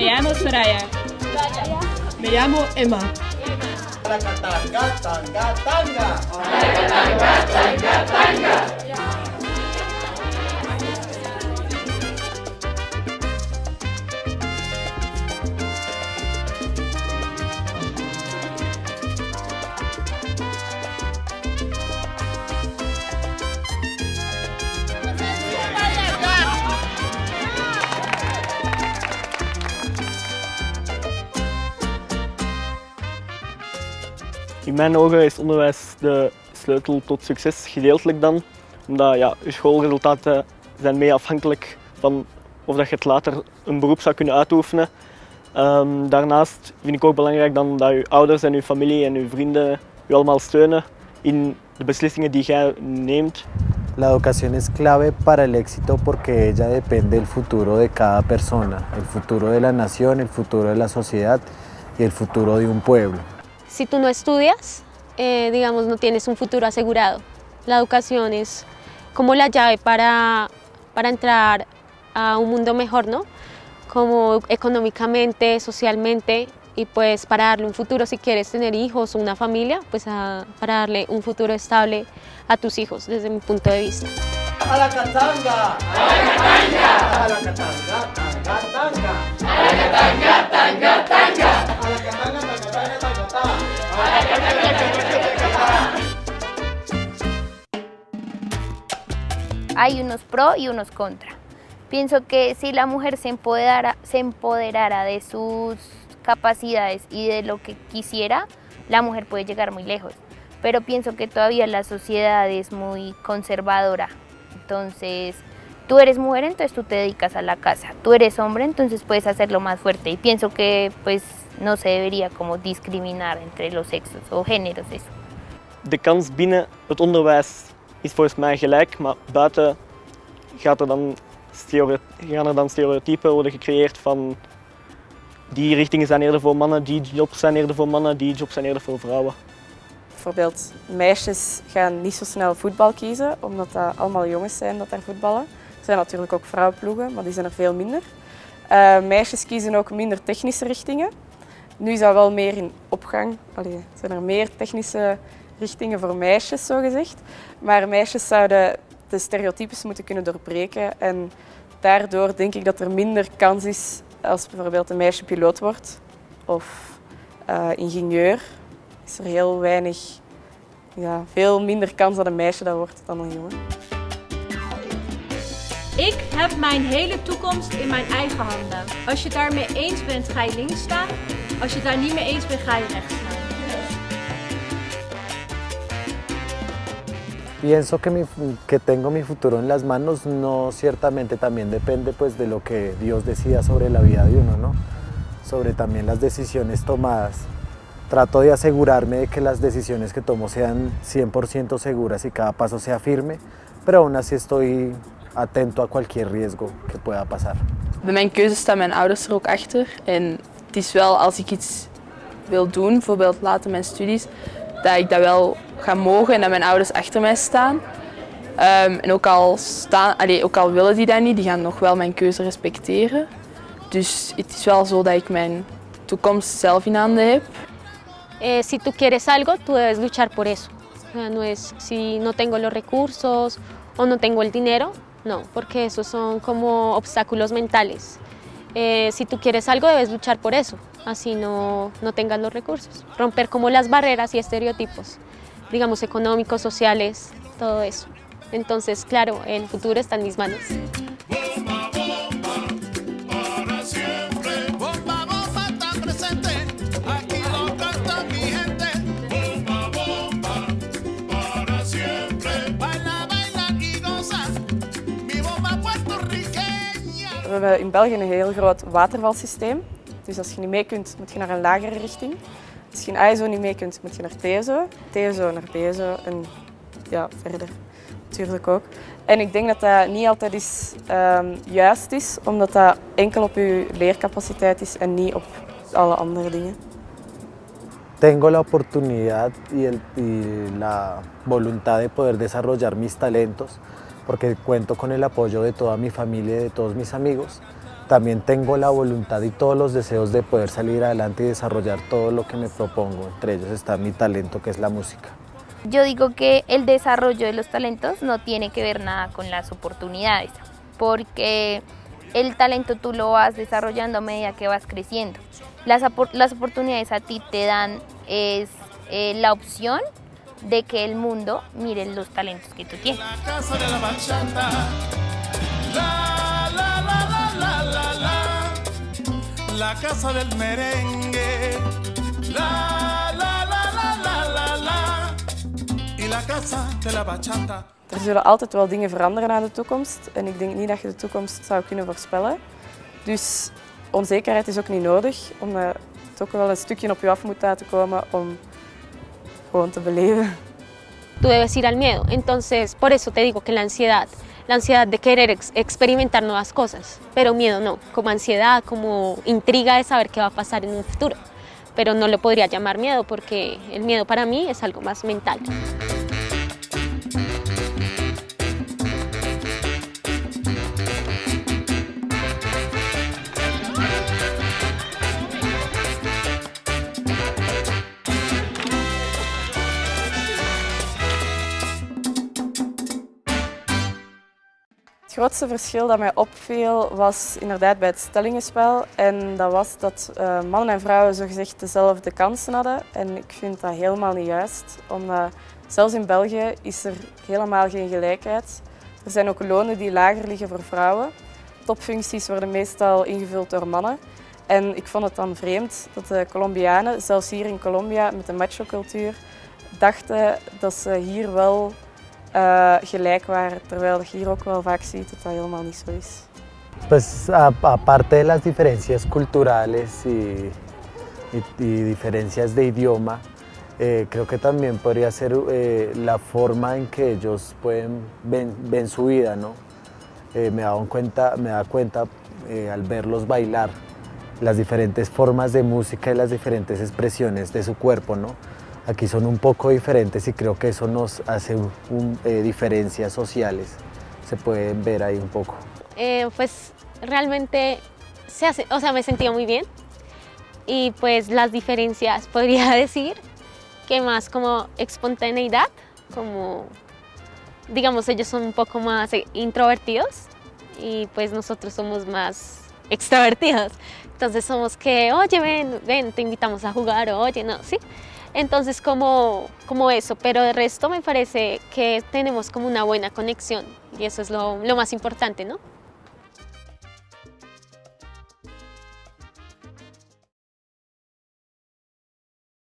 Me llamo Soraya. Me llamo Emma. Tanga, tanga, tanga. In mijn ogen is onderwijs de sleutel tot succes, gedeeltelijk dan. Omdat ja, je schoolresultaten zijn mee afhankelijk van of dat je het later een beroep zou kunnen uitoefenen. Um, daarnaast vind ik ook belangrijk dan dat je ouders en je familie en je vrienden je allemaal steunen in de beslissingen die jij neemt. La educación es clave para el éxito porque ella depende del futuro de cada persona, el futuro de la nación, el futuro de la sociedad y el futuro de un pueblo. Si tú no estudias, eh, digamos, no tienes un futuro asegurado. La educación es como la llave para, para entrar a un mundo mejor, ¿no? Como económicamente, socialmente y pues para darle un futuro si quieres tener hijos o una familia, pues para darle un futuro estable a tus hijos desde mi punto de vista. A la catanga. A la catanga. A la catanga, tanga, tanga. A la catanga, hay unos pro y unos contra. Pienso que si la mujer se empoderara, se empoderara de sus capacidades y de lo que quisiera, la mujer puede llegar muy lejos. Pero pienso que todavía la sociedad es muy conservadora. Entonces, tú eres mujer, entonces tú te dedicas a la casa. Tú eres hombre, entonces puedes hacerlo más fuerte. Y pienso que pues no se debería como discriminar entre los sexos o géneros eso. De kans binnen het onderwijs is volgens mij gelijk, maar buiten gaat er dan gaan er dan stereotypen worden gecreëerd van die richtingen zijn eerder voor mannen, die jobs zijn eerder voor mannen, die jobs zijn eerder voor vrouwen. Bijvoorbeeld, meisjes gaan niet zo snel voetbal kiezen, omdat dat allemaal jongens zijn dat daar voetballen. Er zijn natuurlijk ook vrouwenploegen, maar die zijn er veel minder. Eh, meisjes kiezen ook minder technische richtingen. Nu is dat wel meer in opgang. Allee, zijn er meer technische richtingen voor meisjes, zogezegd. Maar meisjes zouden de stereotypes moeten kunnen doorbreken. En daardoor denk ik dat er minder kans is als bijvoorbeeld een meisje piloot wordt of eh, ingenieur is er heel weinig, ja, veel minder kans dat een meisje dat wordt dan een jongen. Ik heb mijn hele toekomst in mijn eigen handen. Als je het daarmee eens bent, ga je links staan. Als je het daar niet mee eens bent, ga je rechts staan. Pienso que, mi, que tengo mi futuro en las manos, no ciertamente también depende pues de lo que Dios decida sobre la vida de uno, ¿no? Sobre también las decisiones tomadas. Trato de asegurarme de que las decisiones que tomo sean 100% seguras y cada paso sea firme, pero aún así estoy atento a cualquier riesgo que pueda pasar. Bij mijn keuze staan mijn ouders er ook achter. En het is wel als ik iets wil doen, bijvoorbeeld later mijn studies, dat ik dat wel ga mogen en dat mijn ouders achter mij staan. Ehm, en ook al, staan, allee, ook al willen die dat niet, die gaan nog wel mijn keuze respecteren. Dus het is wel zo dat ik mijn toekomst zelf in handen heb. Eh, si tú quieres algo, tú debes luchar por eso. Sea, no es si no tengo los recursos o no tengo el dinero, no, porque esos son como obstáculos mentales. Eh, si tú quieres algo, debes luchar por eso, así no, no tengas los recursos. Romper como las barreras y estereotipos, digamos, económicos, sociales, todo eso. Entonces, claro, el futuro está en mis manos. We hebben in België een heel groot watervalsysteem. Dus als je niet mee kunt, moet je naar een lagere richting. Als je in ISO niet mee kunt, moet je naar TSO. TSO naar BSO en ja, verder natuurlijk ook. En ik denk dat dat niet altijd is, ehm, juist is, omdat dat enkel op je leercapaciteit is en niet op alle andere dingen. Tengo la oportunidad y, el- y la voluntad de poder desarrollar mis talentos porque cuento con el apoyo de toda mi familia y de todos mis amigos también tengo la voluntad y todos los deseos de poder salir adelante y desarrollar todo lo que me propongo. Entre ellos está mi talento, que es la música. Yo digo que el desarrollo de los talentos no tiene que ver nada con las oportunidades, porque el talento tú lo vas desarrollando a medida que vas creciendo. Las, las oportunidades a ti te dan es, eh, la opción de que el mundo mire los talentos que tú tienes. La casa del merengue, la la la la la la la, y la casa de la bachata. Er zullen altijd wel dingen veranderen naar de toekomst en ik denk niet dat je de toekomst zou kunnen voorspellen. Dus onzekerheid is ook niet nodig, omdat het ook wel een stukje op je af moet laten komen om gewoon te beleven. Tú debes ir al miedo, entonces por eso te digo que la ansiedad la ansiedad de querer experimentar nuevas cosas, pero miedo no, como ansiedad, como intriga de saber qué va a pasar en un futuro. Pero no lo podría llamar miedo porque el miedo para mí es algo más mental. Grootste verschil dat mij opviel was inderdaad bij het stellingenspel. En dat was dat uh, mannen en vrouwen zogezegd dezelfde kansen hadden. En ik vind dat helemaal niet juist. Omdat zelfs in België is er helemaal geen gelijkheid. Er zijn ook lonen die lager liggen voor vrouwen. Topfuncties worden meestal ingevuld door mannen. En ik vond het dan vreemd dat de Colombianen, zelfs hier in Colombia met de macho-cultuur, dachten dat ze hier wel uh, gelijk waren, terwijl je hier ook wel vaak ziet dat dat helemaal niet. Pues aparte de las diferencias culturales y, diferencias de idioma, eh, creo que también podría ser eh, la forma en que ellos ven, su vida, ¿no? Eh, me, da cuenta, me da cuenta eh, al verlos bailar las diferentes formas de música y las diferentes expresiones de su cuerpo, ¿no? Aquí son un poco diferentes y creo que eso nos hace eh, diferencias sociales. Se pueden ver ahí un poco. Eh, pues realmente se hace, o sea, me sentía muy bien y pues las diferencias podría decir que más como espontaneidad, como digamos ellos son un poco más introvertidos y pues nosotros somos más extrovertidos. Entonces somos que, oye, ven, ven, te invitamos a jugar, oye, no, sí. Entonces como, como eso, pero de resto me parece que tenemos como una buena conexión y eso es lo, lo más importante, ¿no?